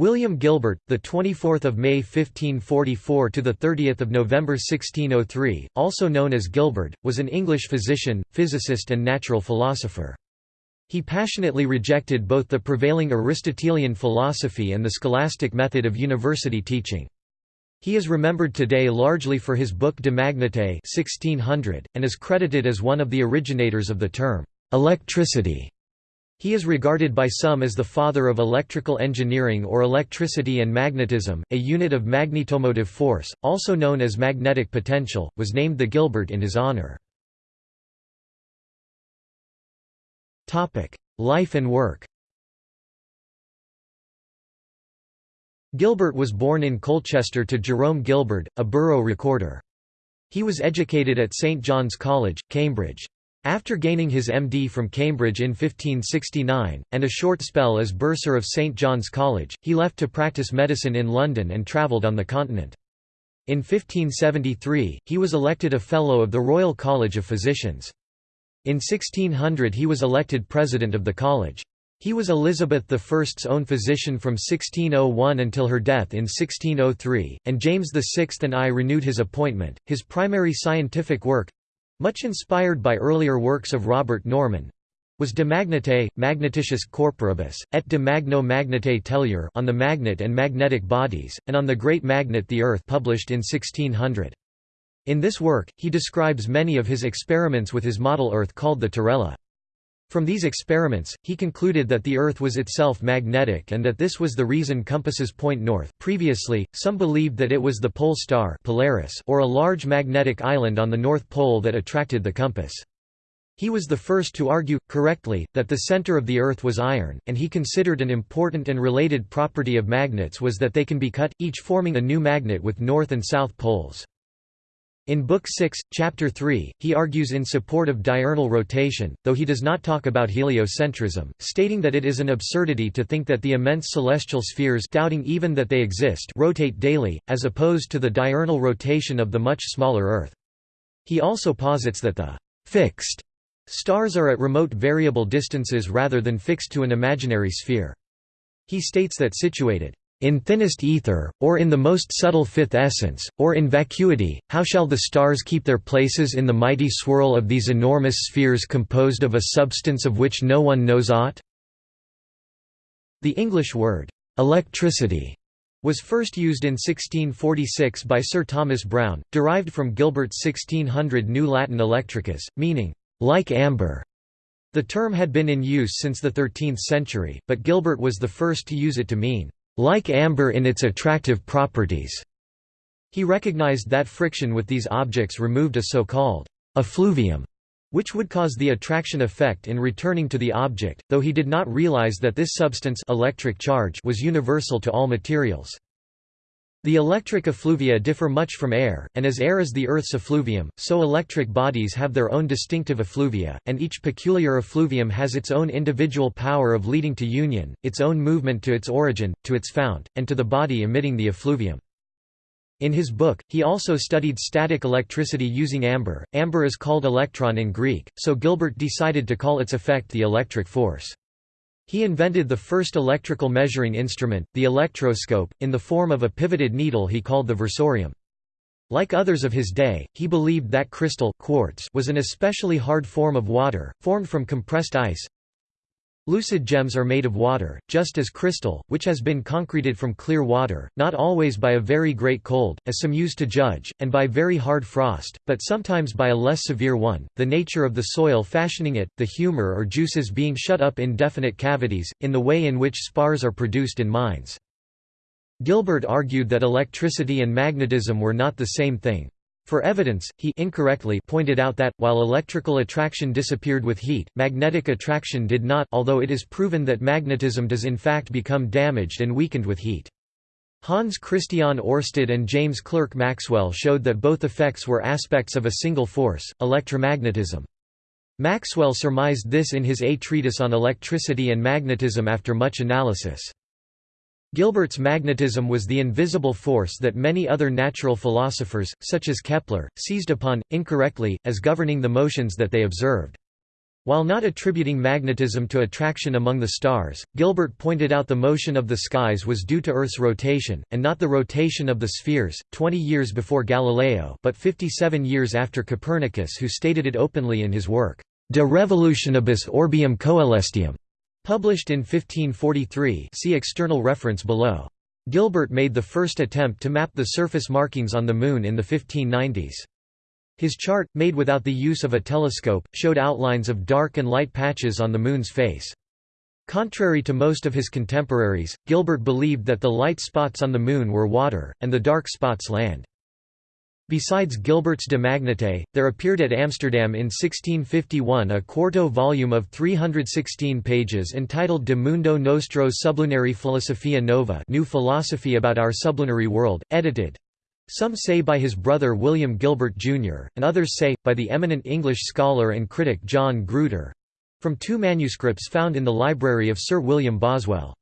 William Gilbert, the 24th of May 1544 to the 30th of November 1603, also known as Gilbert, was an English physician, physicist and natural philosopher. He passionately rejected both the prevailing Aristotelian philosophy and the scholastic method of university teaching. He is remembered today largely for his book De Magnete 1600, and is credited as one of the originators of the term, electricity. He is regarded by some as the father of electrical engineering or electricity and magnetism. A unit of magnetomotive force, also known as magnetic potential, was named the Gilbert in his honor. Topic: Life and work. Gilbert was born in Colchester to Jerome Gilbert, a borough recorder. He was educated at St John's College, Cambridge. After gaining his MD from Cambridge in 1569, and a short spell as bursar of St John's College, he left to practice medicine in London and travelled on the continent. In 1573, he was elected a Fellow of the Royal College of Physicians. In 1600 he was elected president of the college. He was Elizabeth I's own physician from 1601 until her death in 1603, and James VI and I renewed his appointment. His primary scientific work much inspired by earlier works of Robert Norman was De Magnete, Magneticis Corporibus, et de Magno Magnete Tellure on the magnet and magnetic bodies, and on the Great Magnet the Earth published in 1600. In this work, he describes many of his experiments with his model Earth called the Terrella. From these experiments, he concluded that the Earth was itself magnetic and that this was the reason compasses point north previously, some believed that it was the pole star Polaris or a large magnetic island on the North Pole that attracted the compass. He was the first to argue, correctly, that the center of the Earth was iron, and he considered an important and related property of magnets was that they can be cut, each forming a new magnet with north and south poles. In Book 6, Chapter 3, he argues in support of diurnal rotation, though he does not talk about heliocentrism, stating that it is an absurdity to think that the immense celestial spheres doubting even that they exist rotate daily, as opposed to the diurnal rotation of the much smaller Earth. He also posits that the «fixed» stars are at remote variable distances rather than fixed to an imaginary sphere. He states that situated in thinnest ether, or in the most subtle fifth essence, or in vacuity, how shall the stars keep their places in the mighty swirl of these enormous spheres composed of a substance of which no one knows aught? The English word, electricity, was first used in 1646 by Sir Thomas Browne, derived from Gilbert's 1600 New Latin electricus, meaning, like amber. The term had been in use since the 13th century, but Gilbert was the first to use it to mean, like amber in its attractive properties. He recognized that friction with these objects removed a so-called effluvium, which would cause the attraction effect in returning to the object, though he did not realize that this substance electric charge was universal to all materials. The electric effluvia differ much from air, and as air is the Earth's effluvium, so electric bodies have their own distinctive effluvia, and each peculiar effluvium has its own individual power of leading to union, its own movement to its origin, to its fount, and to the body emitting the effluvium. In his book, he also studied static electricity using amber. Amber is called electron in Greek, so Gilbert decided to call its effect the electric force. He invented the first electrical measuring instrument, the electroscope, in the form of a pivoted needle he called the versorium. Like others of his day, he believed that crystal quartz was an especially hard form of water, formed from compressed ice, Lucid gems are made of water, just as crystal, which has been concreted from clear water, not always by a very great cold, as some use to judge, and by very hard frost, but sometimes by a less severe one, the nature of the soil fashioning it, the humor or juices being shut up in definite cavities, in the way in which spars are produced in mines. Gilbert argued that electricity and magnetism were not the same thing. For evidence, he incorrectly pointed out that, while electrical attraction disappeared with heat, magnetic attraction did not although it is proven that magnetism does in fact become damaged and weakened with heat. Hans Christian Oersted and James Clerk Maxwell showed that both effects were aspects of a single force, electromagnetism. Maxwell surmised this in his A Treatise on Electricity and Magnetism after much analysis. Gilbert's magnetism was the invisible force that many other natural philosophers, such as Kepler, seized upon, incorrectly, as governing the motions that they observed. While not attributing magnetism to attraction among the stars, Gilbert pointed out the motion of the skies was due to Earth's rotation, and not the rotation of the spheres, 20 years before Galileo but 57 years after Copernicus who stated it openly in his work, De Revolutionibus Orbium Coelestium, published in 1543 see external reference below. Gilbert made the first attempt to map the surface markings on the Moon in the 1590s. His chart, made without the use of a telescope, showed outlines of dark and light patches on the Moon's face. Contrary to most of his contemporaries, Gilbert believed that the light spots on the Moon were water, and the dark spots land. Besides Gilbert's De Magnete, there appeared at Amsterdam in 1651 a quarto volume of 316 pages entitled De Mundo Nostro Sublunari Philosophia Nova New Philosophy about Our Sublunary World, edited some say by his brother William Gilbert, Jr., and others say, by the eminent English scholar and critic John Gruter—from two manuscripts found in the library of Sir William Boswell.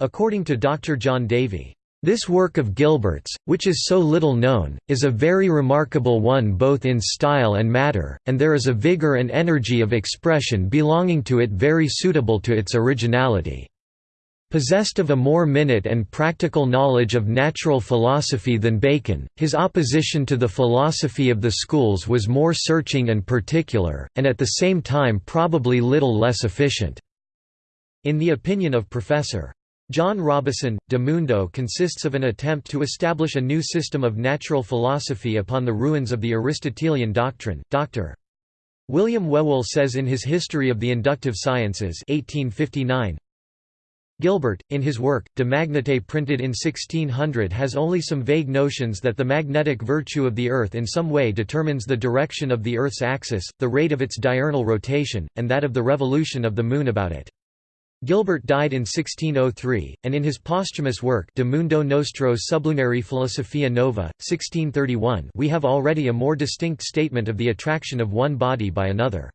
According to Dr. John Davy, "...this work of Gilbert's, which is so little known, is a very remarkable one both in style and matter, and there is a vigour and energy of expression belonging to it very suitable to its originality." Possessed of a more minute and practical knowledge of natural philosophy than Bacon, his opposition to the philosophy of the schools was more searching and particular, and at the same time probably little less efficient. In the opinion of Professor. John Robison, De Mundo consists of an attempt to establish a new system of natural philosophy upon the ruins of the Aristotelian doctrine. Dr. William Whewell says in his History of the Inductive Sciences 1859, Gilbert, in his work, De Magnete printed in 1600 has only some vague notions that the magnetic virtue of the Earth in some way determines the direction of the Earth's axis, the rate of its diurnal rotation, and that of the revolution of the Moon about it. Gilbert died in 1603, and in his posthumous work De Mundo Nostro Sublunari Philosophia Nova, 1631 we have already a more distinct statement of the attraction of one body by another.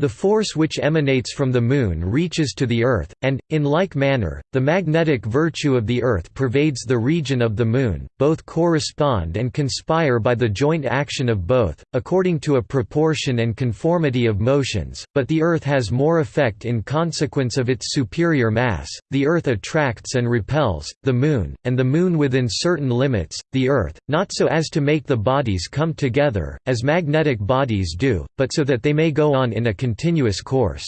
The force which emanates from the Moon reaches to the Earth, and, in like manner, the magnetic virtue of the Earth pervades the region of the Moon, both correspond and conspire by the joint action of both, according to a proportion and conformity of motions, but the Earth has more effect in consequence of its superior mass, the Earth attracts and repels, the Moon, and the Moon within certain limits, the Earth, not so as to make the bodies come together, as magnetic bodies do, but so that they may go on in a continuous course.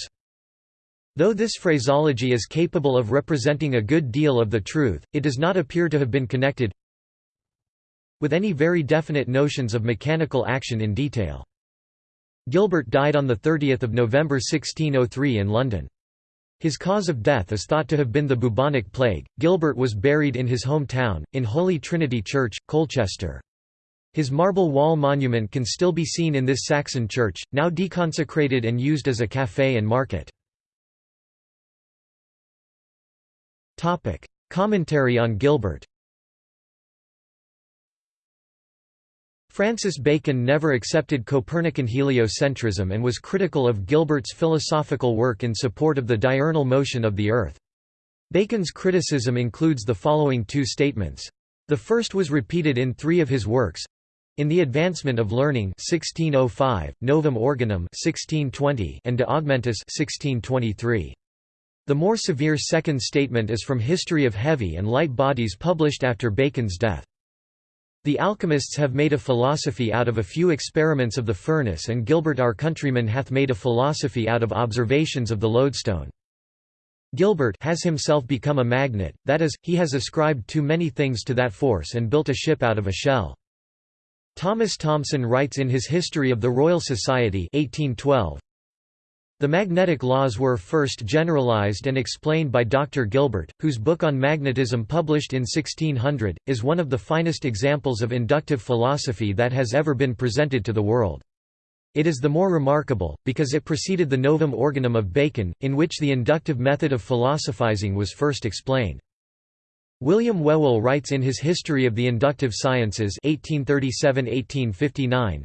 Though this phraseology is capable of representing a good deal of the truth, it does not appear to have been connected with any very definite notions of mechanical action in detail. Gilbert died on 30 November 1603 in London. His cause of death is thought to have been the bubonic plague. Gilbert was buried in his hometown, in Holy Trinity Church, Colchester. His marble wall monument can still be seen in this Saxon church, now deconsecrated and used as a café and market. Commentary on Gilbert Francis Bacon never accepted Copernican heliocentrism and was critical of Gilbert's philosophical work in support of the diurnal motion of the Earth. Bacon's criticism includes the following two statements. The first was repeated in three of his works, in the Advancement of Learning 1605, Novum Organum 1620, and De Augmentis 1623. The more severe second statement is from History of Heavy and Light Bodies published after Bacon's death. The alchemists have made a philosophy out of a few experiments of the furnace and Gilbert our countryman hath made a philosophy out of observations of the lodestone. Gilbert has himself become a magnet, that is, he has ascribed too many things to that force and built a ship out of a shell. Thomas Thomson writes in his History of the Royal Society 1812, the magnetic laws were first generalized and explained by Dr. Gilbert, whose book on magnetism published in 1600, is one of the finest examples of inductive philosophy that has ever been presented to the world. It is the more remarkable, because it preceded the Novum Organum of Bacon, in which the inductive method of philosophizing was first explained. William Whewell writes in his History of the Inductive Sciences 1837–1859,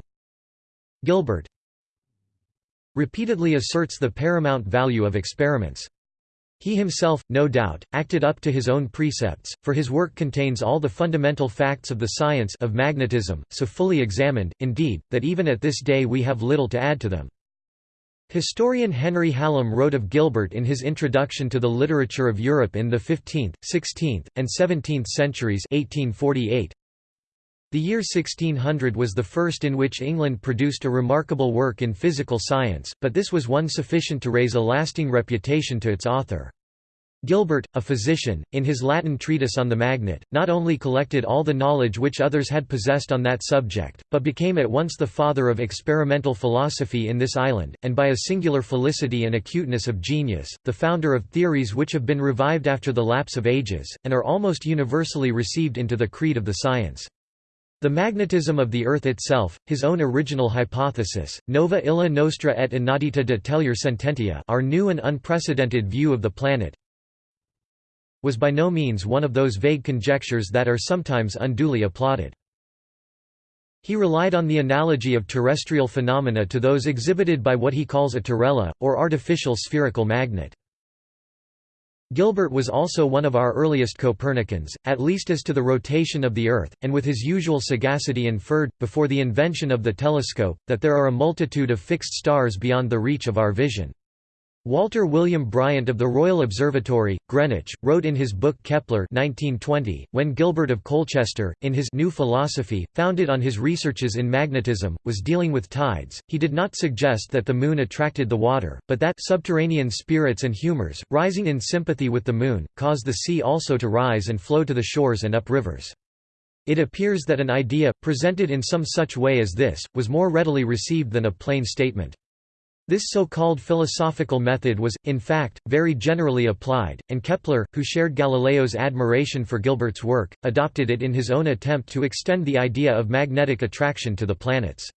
Gilbert repeatedly asserts the paramount value of experiments. He himself, no doubt, acted up to his own precepts, for his work contains all the fundamental facts of the science of magnetism, so fully examined, indeed, that even at this day we have little to add to them. Historian Henry Hallam wrote of Gilbert in his Introduction to the Literature of Europe in the 15th, 16th, and 17th centuries 1848, the year 1600 was the first in which England produced a remarkable work in physical science, but this was one sufficient to raise a lasting reputation to its author. Gilbert, a physician, in his Latin treatise on the magnet, not only collected all the knowledge which others had possessed on that subject, but became at once the father of experimental philosophy in this island, and by a singular felicity and acuteness of genius, the founder of theories which have been revived after the lapse of ages, and are almost universally received into the creed of the science. The magnetism of the Earth itself, his own original hypothesis, nova illa nostra et inaudita de tellure sententia our new and unprecedented view of the planet, was by no means one of those vague conjectures that are sometimes unduly applauded. He relied on the analogy of terrestrial phenomena to those exhibited by what he calls a terrella, or artificial spherical magnet. Gilbert was also one of our earliest Copernicans, at least as to the rotation of the Earth, and with his usual sagacity inferred, before the invention of the telescope, that there are a multitude of fixed stars beyond the reach of our vision. Walter William Bryant of the Royal Observatory, Greenwich, wrote in his book Kepler 1920, when Gilbert of Colchester, in his New Philosophy, founded on his researches in magnetism, was dealing with tides, he did not suggest that the moon attracted the water, but that subterranean spirits and humours, rising in sympathy with the moon, cause the sea also to rise and flow to the shores and up rivers. It appears that an idea, presented in some such way as this, was more readily received than a plain statement. This so-called philosophical method was, in fact, very generally applied, and Kepler, who shared Galileo's admiration for Gilbert's work, adopted it in his own attempt to extend the idea of magnetic attraction to the planets.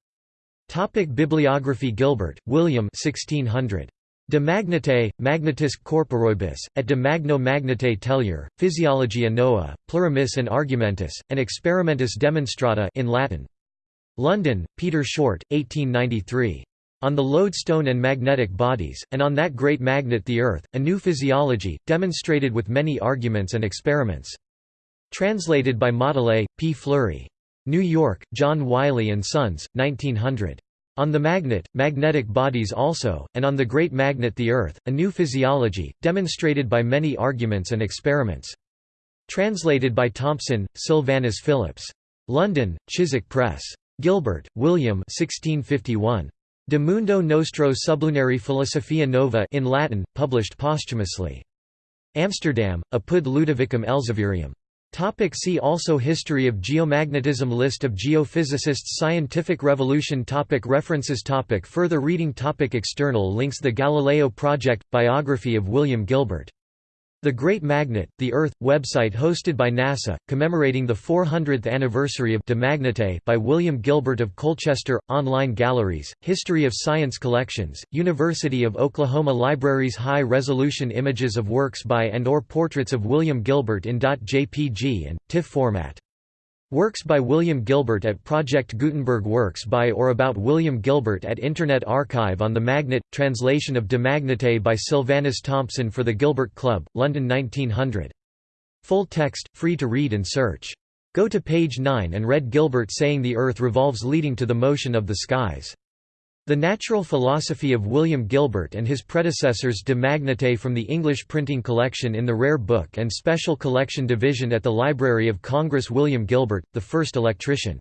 Topic Bibliography Gilbert, William 1600. De Magnete, Magnetis Corporibus, et de Magno Magnete Tellure, Physiologia Nova, Plurimis and Argumentis, and Experimentis Demonstrata in Latin. London, Peter Short, 1893. On the lodestone and magnetic bodies, and on that great magnet the Earth, a new physiology, demonstrated with many arguments and experiments. Translated by Mottelay, P. Fleury. New York, John Wiley & Sons, 1900. On the magnet, magnetic bodies also, and on the great magnet the Earth, a new physiology, demonstrated by many arguments and experiments. Translated by Thompson, Sylvanus Phillips. London, Chiswick Press. Gilbert, William 1651. De Mundo Nostro Sublunari Philosophia Nova in Latin, published posthumously. Amsterdam, Apud Ludovicum Elzevirium. Topic see also History of geomagnetism List of geophysicists Scientific revolution topic References topic Further reading topic External links The Galileo Project – Biography of William Gilbert the Great Magnet, the Earth, website hosted by NASA, commemorating the 400th anniversary of De Magnete by William Gilbert of Colchester, online galleries, History of Science collections, University of Oklahoma Libraries High-resolution images of works by and or portraits of William Gilbert in .jpg and, TIFF format Works by William Gilbert at Project Gutenberg Works by or about William Gilbert at Internet Archive on the Magnet, translation of De Magnete by Sylvanus Thompson for the Gilbert Club, London 1900. Full text, free to read and search. Go to page 9 and read Gilbert saying the Earth revolves leading to the motion of the skies. The Natural Philosophy of William Gilbert and his predecessors De Magnete from the English printing collection in the Rare Book and Special Collection Division at the Library of Congress William Gilbert, the first electrician